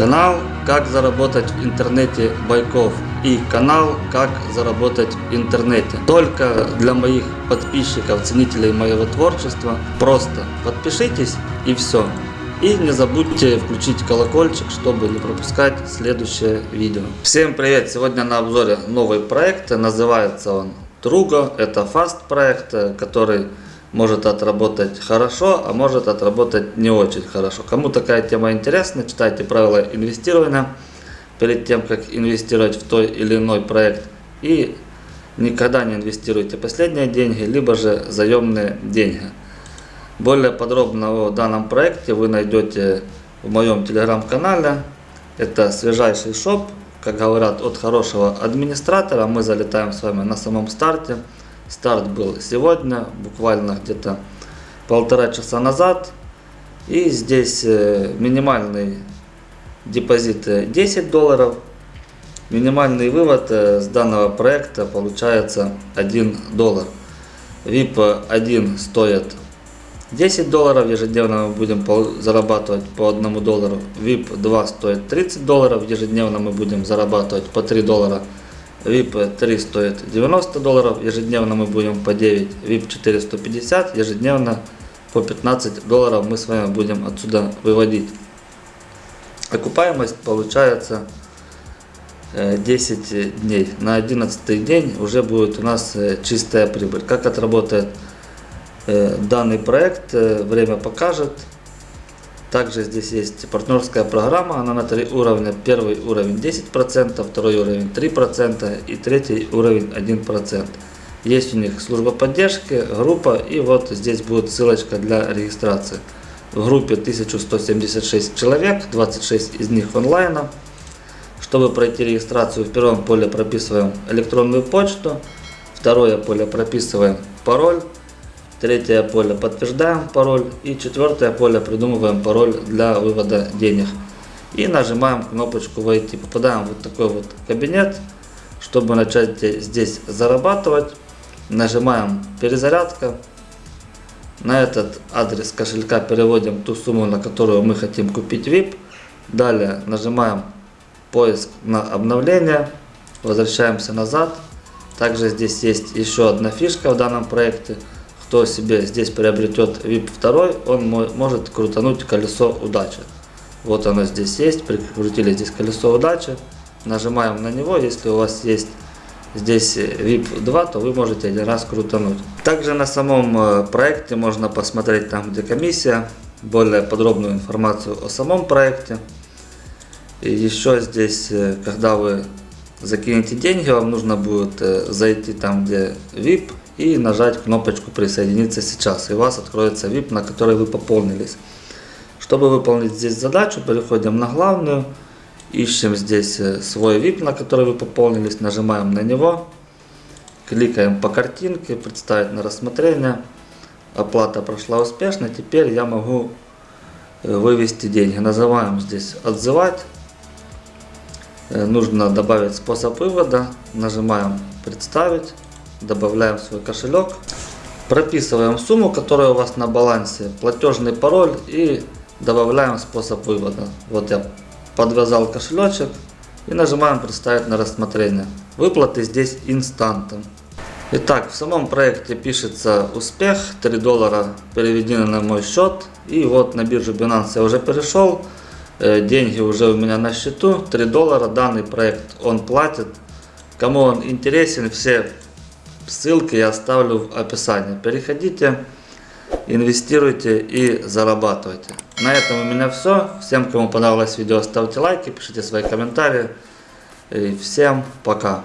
Канал «Как заработать в интернете Байков» и канал «Как заработать в интернете». Только для моих подписчиков, ценителей моего творчества. Просто подпишитесь и все. И не забудьте включить колокольчик, чтобы не пропускать следующее видео. Всем привет! Сегодня на обзоре новый проект. Называется он Trugo. Это фаст проект, который может отработать хорошо, а может отработать не очень хорошо. Кому такая тема интересна, читайте правила инвестирования перед тем, как инвестировать в той или иной проект. И никогда не инвестируйте последние деньги, либо же заемные деньги. Более подробно о данном проекте вы найдете в моем телеграм-канале. Это свежайший шоп, как говорят, от хорошего администратора. Мы залетаем с вами на самом старте. Старт был сегодня, буквально где-то полтора часа назад. И здесь э, минимальный депозит 10 долларов. Минимальный вывод э, с данного проекта получается 1 доллар. VIP 1 стоит 10 долларов, ежедневно мы будем зарабатывать по 1 доллару. VIP 2 стоит 30 долларов, ежедневно мы будем зарабатывать по 3 доллара. VIP 3 стоит 90 долларов, ежедневно мы будем по 9, VIP 4 150, ежедневно по 15 долларов мы с вами будем отсюда выводить. Окупаемость получается 10 э, дней. На 11 день уже будет у нас э, чистая прибыль. Как отработает э, данный проект, время покажет. Также здесь есть партнерская программа, она на три уровня. Первый уровень 10%, второй уровень 3% и третий уровень 1%. Есть у них служба поддержки, группа и вот здесь будет ссылочка для регистрации. В группе 1176 человек, 26 из них онлайна. Чтобы пройти регистрацию, в первом поле прописываем электронную почту, второе поле прописываем пароль, Третье поле подтверждаем пароль. И четвертое поле придумываем пароль для вывода денег. И нажимаем кнопочку «Войти». Попадаем в вот такой вот кабинет. Чтобы начать здесь зарабатывать, нажимаем «Перезарядка». На этот адрес кошелька переводим ту сумму, на которую мы хотим купить VIP. Далее нажимаем «Поиск на обновление». Возвращаемся назад. Также здесь есть еще одна фишка в данном проекте – кто себе здесь приобретет VIP 2, он может крутануть колесо удачи. Вот оно здесь есть, прикрутили здесь колесо удачи, нажимаем на него, если у вас есть здесь VIP 2, то вы можете один раз крутануть. Также на самом э, проекте можно посмотреть там, где комиссия, более подробную информацию о самом проекте. И еще здесь, э, когда вы закинете деньги, вам нужно будет э, зайти там, где VIP, и нажать кнопочку «Присоединиться сейчас», и у вас откроется VIP, на который вы пополнились. Чтобы выполнить здесь задачу, переходим на главную, ищем здесь э, свой VIP, на который вы пополнились, нажимаем на него, кликаем по картинке, представить на рассмотрение, оплата прошла успешно, теперь я могу э, вывести деньги. Называем здесь «Отзывать», э, нужно добавить способ вывода, нажимаем «Представить», добавляем свой кошелек, прописываем сумму, которая у вас на балансе, платежный пароль и добавляем способ вывода. Вот я подвязал кошелечек и нажимаем представить на рассмотрение. Выплаты здесь инстантом. Итак, в самом проекте пишется успех, 3 доллара переведены на мой счет. И вот на биржу Binance я уже перешел, э, деньги уже у меня на счету, 3 доллара. Данный проект он платит. Кому он интересен, все Ссылки я оставлю в описании. Переходите, инвестируйте и зарабатывайте. На этом у меня все. Всем, кому понравилось видео, ставьте лайки, пишите свои комментарии. И всем пока.